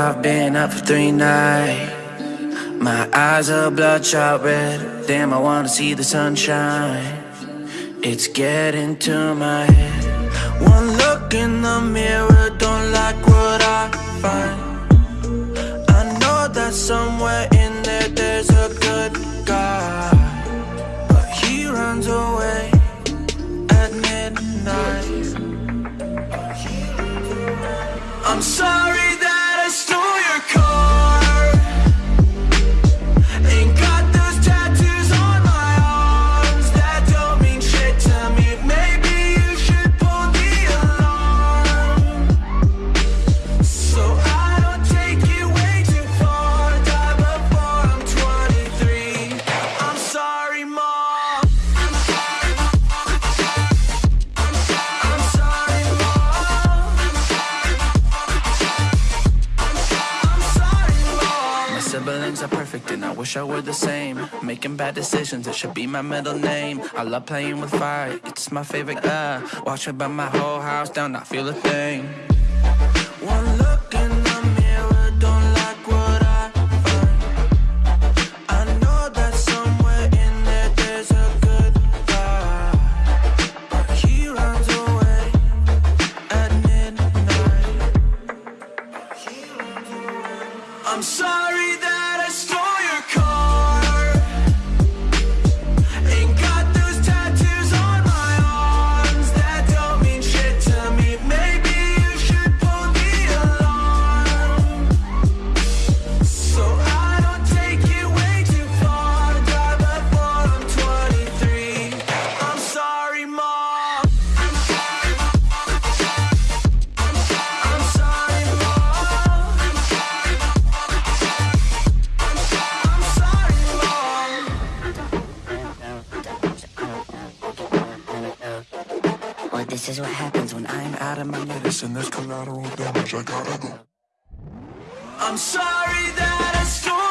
I've been up for three nights. My eyes are bloodshot red. Damn, I wanna see the sunshine. It's getting to my head. One look in the mirror, don't like what I find. I know that somewhere in there there's a good guy, but he runs away at midnight. I'm sorry siblings are perfect and I wish I were the same. Making bad decisions, it should be my middle name. I love playing with fire, it's my favorite. Uh, watch me burn my whole house down, not feel a thing. I'm sorry that I stole this is what happens when I'm out of my Listen, there's collateral damage. I gotta go. I'm sorry that I stole